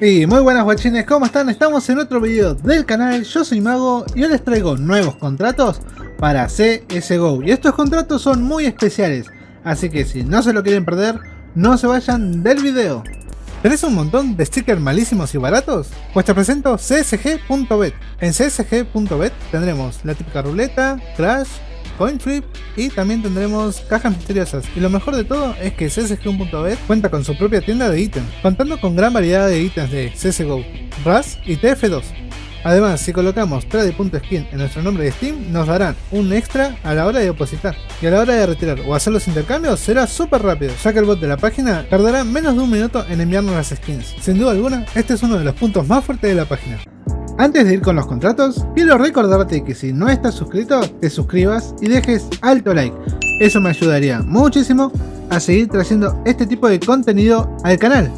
Y muy buenas guachines, ¿cómo están? Estamos en otro video del canal, yo soy Mago y hoy les traigo nuevos contratos para CSGO Y estos contratos son muy especiales, así que si no se lo quieren perder, no se vayan del video ¿Tenés un montón de stickers malísimos y baratos? Pues te presento csg.bet En csg.bet tendremos la típica ruleta, crash, coin flip y también tendremos cajas misteriosas. Y lo mejor de todo es que CSGO.bet cuenta con su propia tienda de ítems, contando con gran variedad de ítems de CSGO, RAS y TF2. Además, si colocamos trade.skin en nuestro nombre de Steam, nos darán un extra a la hora de depositar. Y a la hora de retirar o hacer los intercambios será súper rápido, ya que el bot de la página tardará menos de un minuto en enviarnos las skins. Sin duda alguna, este es uno de los puntos más fuertes de la página. Antes de ir con los contratos, quiero recordarte que si no estás suscrito, te suscribas y dejes alto like. Eso me ayudaría muchísimo a seguir trayendo este tipo de contenido al canal.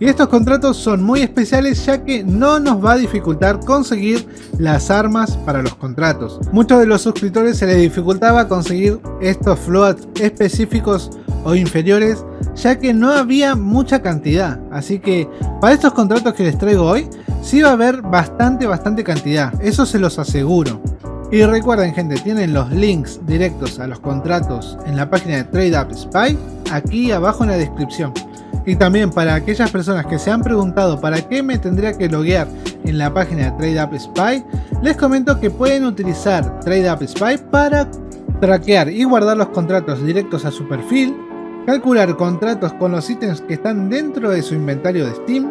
Y estos contratos son muy especiales ya que no nos va a dificultar conseguir las armas para los contratos. Muchos de los suscriptores se les dificultaba conseguir estos floats específicos o inferiores ya que no había mucha cantidad. Así que para estos contratos que les traigo hoy sí va a haber bastante, bastante cantidad, eso se los aseguro. Y recuerden gente, tienen los links directos a los contratos en la página de TradeUp Spy, aquí abajo en la descripción. Y también para aquellas personas que se han preguntado para qué me tendría que loguear en la página de TradeUp Spy, les comento que pueden utilizar TradeUp Spy para traquear y guardar los contratos directos a su perfil, calcular contratos con los ítems que están dentro de su inventario de Steam,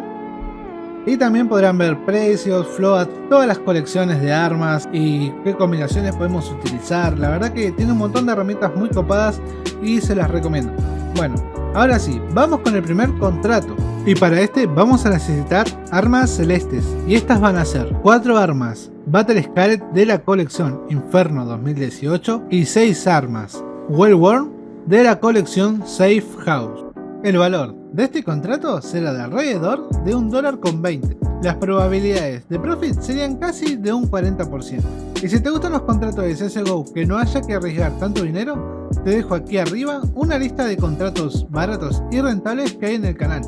y también podrán ver precios, float, todas las colecciones de armas y qué combinaciones podemos utilizar. La verdad que tiene un montón de herramientas muy copadas y se las recomiendo. Bueno, ahora sí, vamos con el primer contrato. Y para este vamos a necesitar armas celestes. Y estas van a ser 4 armas Battle Scarlet de la colección Inferno 2018 y 6 armas Well Worn de la colección Safe House. El valor de este contrato será de alrededor de un dólar con 20. Las probabilidades de profit serían casi de un 40%. Y si te gustan los contratos de CSGO que no haya que arriesgar tanto dinero, te dejo aquí arriba una lista de contratos baratos y rentables que hay en el canal.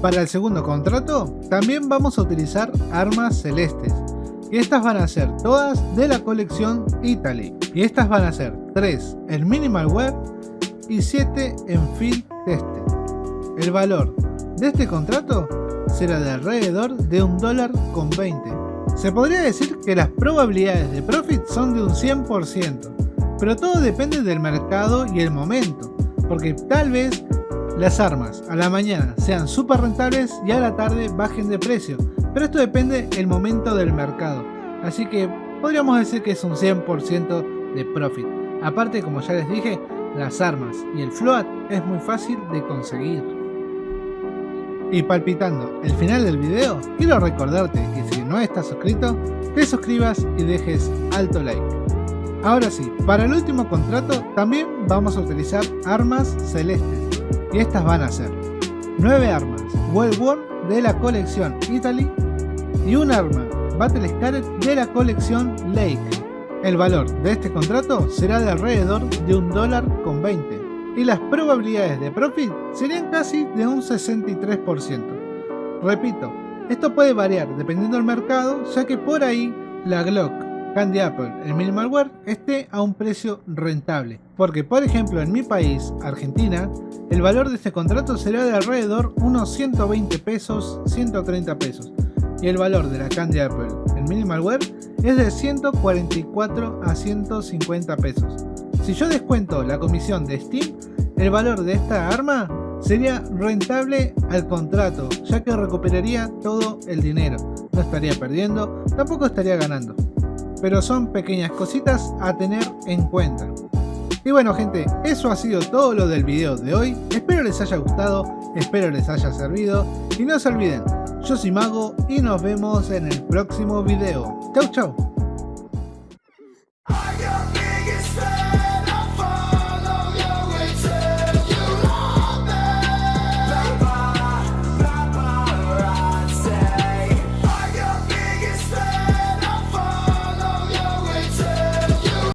Para el segundo contrato, también vamos a utilizar armas celestes. Y estas van a ser todas de la colección Italy. Y estas van a ser 3 en Minimal Wear y 7 en Field Tested. El valor de este contrato será de alrededor de un dólar con 20. Se podría decir que las probabilidades de profit son de un 100%, pero todo depende del mercado y el momento, porque tal vez las armas a la mañana sean súper rentables y a la tarde bajen de precio, pero esto depende del momento del mercado, así que podríamos decir que es un 100% de profit. Aparte, como ya les dije, las armas y el float es muy fácil de conseguir. Y palpitando el final del video, quiero recordarte que si no estás suscrito, te suscribas y dejes alto like. Ahora sí, para el último contrato también vamos a utilizar armas celestes. Y estas van a ser 9 armas Well Worn de la colección Italy y un arma Battle Scarlet de la colección Lake. El valor de este contrato será de alrededor de un dólar con 20 y las probabilidades de profit serían casi de un 63%. Repito, esto puede variar dependiendo del mercado, ya que por ahí la Glock Candy Apple, el Minimalware, esté a un precio rentable. Porque por ejemplo en mi país, Argentina, el valor de este contrato será de alrededor unos 120 pesos, 130 pesos. Y el valor de la Candy Apple, el Minimalware, es de 144 a 150 pesos. Si yo descuento la comisión de Steam, el valor de esta arma sería rentable al contrato, ya que recuperaría todo el dinero. No estaría perdiendo, tampoco estaría ganando. Pero son pequeñas cositas a tener en cuenta. Y bueno gente, eso ha sido todo lo del video de hoy. Espero les haya gustado, espero les haya servido. Y no se olviden, yo soy Mago y nos vemos en el próximo video. Chau chau.